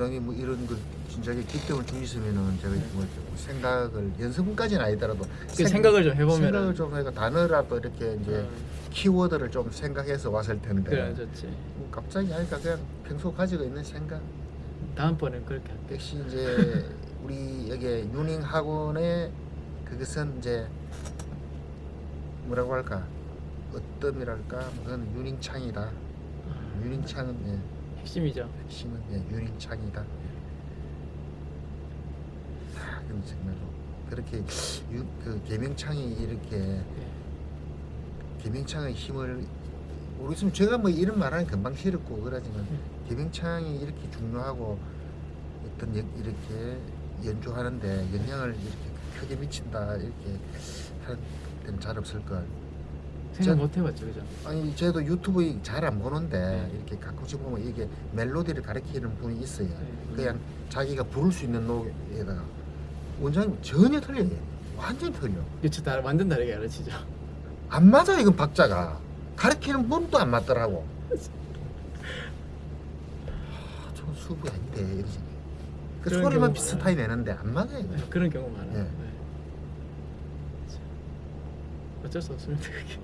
원장님 뭐 이런 그 진작에 기점을 주시면은 제가 뭐 생각을 연습문까지는 아니더라도 그 생 각을 좀 해보면은. 생각을 좀 해가 단어라도 이렇게 이제 음, 키워드를 좀 생각해서 왔을 텐데. 그래 좋지. 뭐 갑자기 하니까 그냥 평소 가지고 있는 생각. 다음번엔 그렇게 할게. 역시 이제 우리 여기 유닝 학원의 그것은 이제 뭐라고 할까? 어떤,이랄까? 그건 유닝창이다. 아, 유닝창은 예, 핵심이죠. 핵심은 예, 유닝창이다 아, 그럼 정말로 그렇게 유, 그 개명창이 이렇게 네. 개명창의 힘을 모르겠으면 제가 뭐 이런 말하는 금방 싫었고 그러지만 음. 개명창이 이렇게 중요하고 어떤 여- 이렇게 연주하는데 영향을 이렇게 크게 미친다 이렇게 할 때는 잘 없을 걸 생각 저- 못 해봤죠, 그죠? 아니 저도 유튜브 잘 안 보는데 네. 이렇게 가끔씩 보면 이게 멜로디를 가르치는 분이 있어요 네. 그냥 자기가 부를 수 있는 노래에다가 원장님 전혀 틀려요 완전히 틀려 유튜브 다 완전 다르게 가르치죠. 안 맞아 이건 박자가 가르치는 분도 안 맞더라고 아, 저 수업이 아닌데 이러지 그 소리만 비슷하게 내는데 안 맞아요 네, 그런 경우 많아요. 예. 네. 참, 어쩔 수 없습니다. 그게.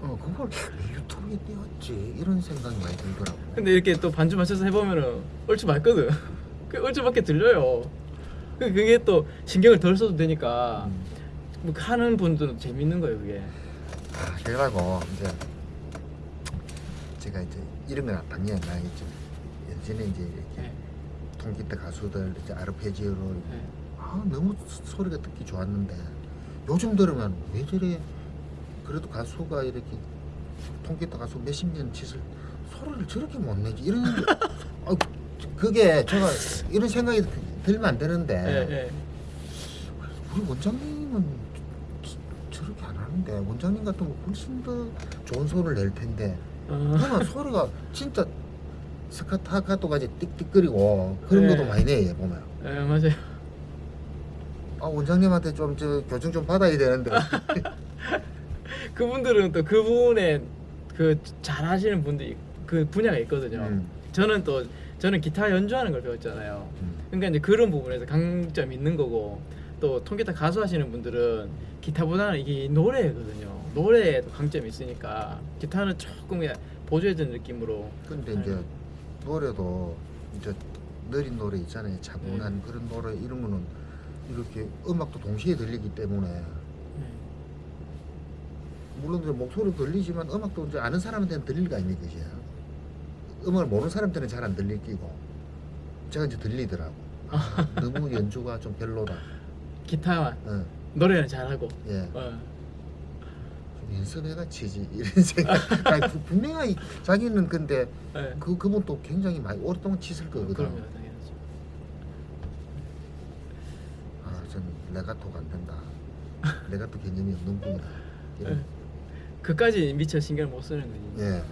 어 그걸 유튜브에 띄웠지 이런 생각이 많이 들더라고 근데 이렇게 또 반주 맞춰서 해보면은 얼추 맞거든. 그 얼추밖에 들려요. 그- 그게 또 신경을 덜 써도 되니까 음. 뭐 하는 분들은 재밌는 거예요, 그게. 아, 그래가지고 이제 제가 이제 이런 건 당연히 안 나겠죠 예전에 이제 이렇게 네. 통기타 가수들 이제 아르페지오로 네. 아 너무 소- 소리가 듣기 좋았는데 요즘 들으면 왜 저래 그래도 가수가 이렇게 통기타 가수 몇십 년 짓을 소리를 저렇게 못 내지. 이런 아, 그게 제가 이런 생각이 들면 안 되는데. 예, 예. 우리 원장님은 저- 저렇게 안 하는데. 원장님 같으면 훨씬 더 좋은 소리를 낼 텐데. 어, 그러면 소리가 진짜 스카타카토까지 띡띡거리고 그런 네. 것도 많이 내요 보면. 예, 맞아요. 아 원장님한테 좀 저 교정 좀 받아야 되는데 그분들은 또 그분의 그 잘하시는 분들이 그 분야가 있거든요. 음, 저는 또 저는 기타 연주하는 걸 배웠잖아요. 음. 그러니까 이제 그런 부분에서 강점 있는 거고 또 통기타 가수 하시는 분들은 기타보다는 이게 노래거든요. 노래에도 강점이 있으니까 기타는 조금 그냥 보조해주는 느낌으로 근데 이제 노래도 이제 느린 노래 있잖아요 차분한 그런 노래 이런 거는 이렇게 음악도 동시에 들리기 때문에 네. 물론 이제 목소리 들리지만 음악도 이제 아는 사람한테는 들릴 거 아닙니까 이제 음악을 모르는 사람한테는 잘안 들릴 끼고 제가 이제 들리더라고 아, 너무 연주가 좀 별로다 기타만 어, 노래는 잘하고 예. 어. 좀 연습해가 치지 이런 생각 아니, 부- 분명히 자기는 근데 네. 그 그분도 굉장히 많이 오랫동안 치실 거거든 당연하죠. 아전 레가토가 안 된다 레가토 개념이 없는 분이다 이런 네. 그까지 미처 신경을 못 쓰는 거지. 예. 네.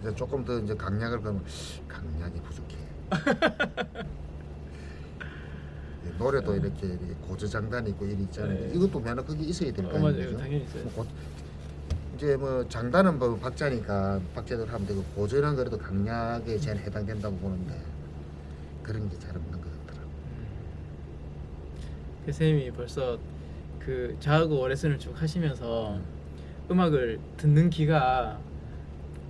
이제 조금 더 이제 강약을 그러면 강약이 부족해. 예, 노래도 이렇게, 이렇게 고저장단 있고 이리 있잖아요. 네. 이것도 면허 그게 있어야 될거 어. 아니에요. 당연히 있어요. 뭐 고- 이제 뭐 장단은 뭐 박자니까 박자대로 하면 되고 고저는 그래도 강약에 제일 해당된다고 보는데 그런 게 잘 없는 것 같더라고. 그 쌤이 벌써 그 저하고 레슨을 쭉 하시면서 음 악을 듣는 귀가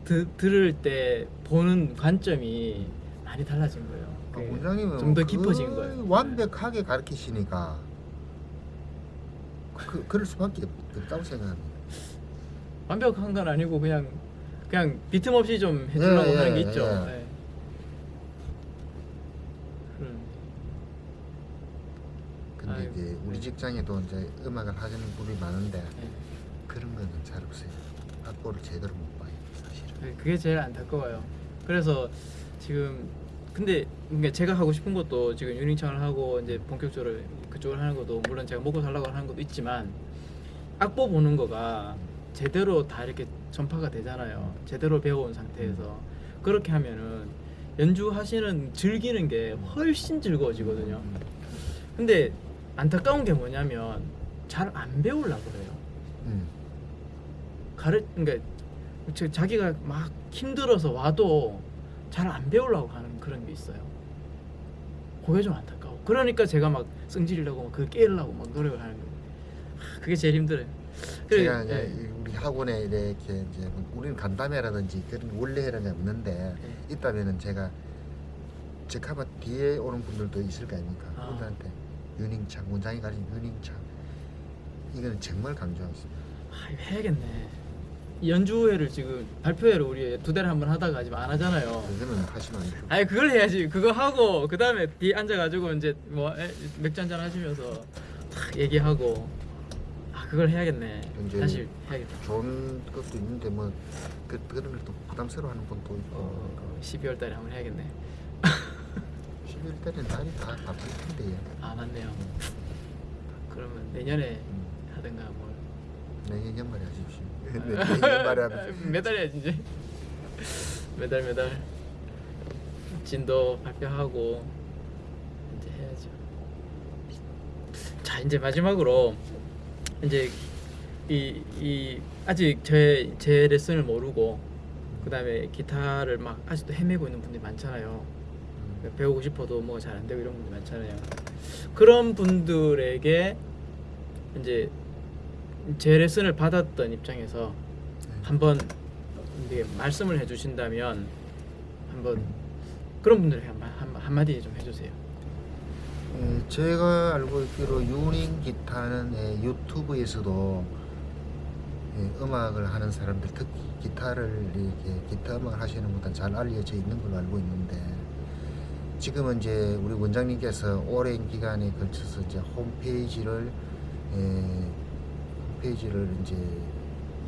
드, 들을 때 보는 관점이 많이 달라진 거예요. 아, 그 원장님은 좀더 거의 깊어진 거예요. 완벽하게 가르치시니까 그 그럴 수밖에 없다고 생각합니다. 완벽한 건 아니고 그냥 그냥 비틈 없이 좀 해주려고 예, 하는 게 예, 있죠. 예. 예. 근데 아이고, 이제 우리 네. 직장에도 이제 음악을 하시는 분이 많은데 잘 없어요. 악보를 제대로 못 봐요, 사실은. 네, 그게 제일 안타까워요. 그래서 지금 근데 그러니까 제가 하고 싶은 것도 지금 유닝창을 하고 이제 본격적으로 그쪽을 하는 것도 물론 제가 먹고 살라고 하는 것도 있지만 악보 보는 거가 제대로 다 이렇게 전파가 되잖아요. 제대로 배워온 상태에서 그렇게 하면은 연주하시는 즐기는 게 훨씬 즐거워지거든요. 근데 안타까운 게 뭐냐면 잘 안 배우려고 그래요. 음. 가르 그러니까 저- 자기가 막 힘들어서 와도 잘 안 배우려고 하는 그런 게 있어요. 그게 좀 안타까워. 그러니까 제가 막 승질이라고 막 그거 깨려고 막 노력을 하는 거예요. 하, 그게 제일 힘들어요. 제가 이제 예. 이 우리 학원에 이렇게 이제 뭐 우리는 간담회라든지 그런 원래라는 게 없는데 예. 있다면은 제가 제 카바 뒤에 오는 분들도 있을 거 아닙니까? 아. 그분들한테 윤행창 원장이 가진 윤행창 이거는 정말 강조하겠습니다. 아, 이거 해야겠네. 이 연주회를 지금 발표회를 우리 두 달에 한번 하다가 지금 안 하잖아요. 그거는 하시면 안 돼요. 아니 그걸 해야지. 그거 하고 그 다음에 뒤에 앉아가지고 이제 뭐 에, 맥주 한잔 하시면서 탁 얘기하고 아 그걸 해야겠네. 사실 해야겠다. 좋은 것도 있는데 뭐 그, 그런 걸 또 부담스러워하는 분도 있고 어, 12월 달에 한번 해야겠네. 11월 달에 날이 다 바쁠 텐데 아 맞네요. 그러면 내년에 음, 하든가 뭐 내년 연말에 하십시오. 네, 내년 연말에 하면 매달 해야지 이제 매달 매달 진도 발표하고 이제 해야죠. 자 이제 마지막으로 이제 이, 이 아직 제, 제 레슨을 모르고 그 다음에 기타를 막 아직도 헤매고 있는 분들이 많잖아요. 음, 배우고 싶어도 뭐 잘 안 되고 이런 분들 많잖아요. 그런 분들에게 이제 제 레슨을 받았던 입장에서 한번 말씀을 해주신다면 한번 그런 분들에게 한, 마- 한, 한마디 좀 해주세요. 예, 제가 알고 있기로 유닝 기타는 예, 유튜브에서도 예, 음악을 하는 사람들 특히 기타를 이렇게 기타 음악을 하시는 분들 잘 알려져 있는 걸로 알고 있는데 지금은 이제 우리 원장님께서 오랜 기간에 걸쳐서 이제 홈페이지를 예, 홈페이지를 이제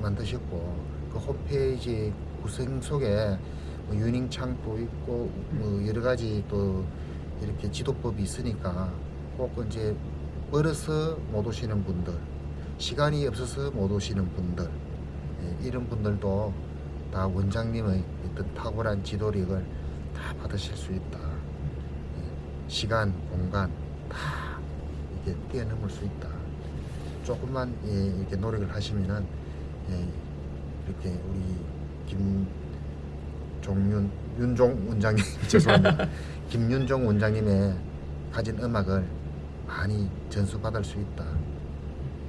만드셨고 그 홈페이지 구성 속에 뭐 유닝 창도 있고 뭐 여러 가지 또 이렇게 지도법이 있으니까 꼭 이제 멀어서 못 오시는 분들 시간이 없어서 못 오시는 분들 예, 이런 분들도 다 원장님의 어떤 탁월한 지도력을 다 받으실 수 있다. 예, 시간 공간 다 이렇게 뛰어넘을 수 있다 조금만 예, 이렇게 노력을 하시면은 예, 이렇게 우리 김종윤 윤종 원장님 죄송합니다 김윤종 원장님의 가진 음악을 많이 전수받을 수 있다.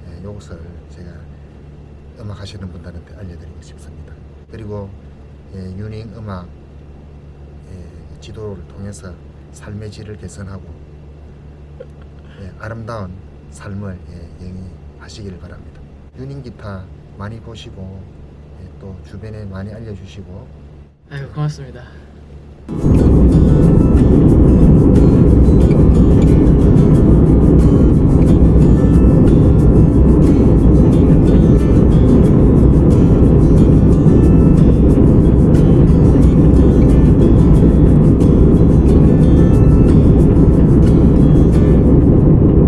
예, 이것을 제가 음악 하시는 분들한테 알려드리고 싶습니다. 그리고 예, 유닝 음악 예, 지도를 통해서 삶의 질을 개선하고 예, 아름다운 삶을 예, 영위 하시기를 바랍니다. 유닝 기타 많이 보시고 예, 또 주변에 많이 알려주시고 아유 고맙습니다.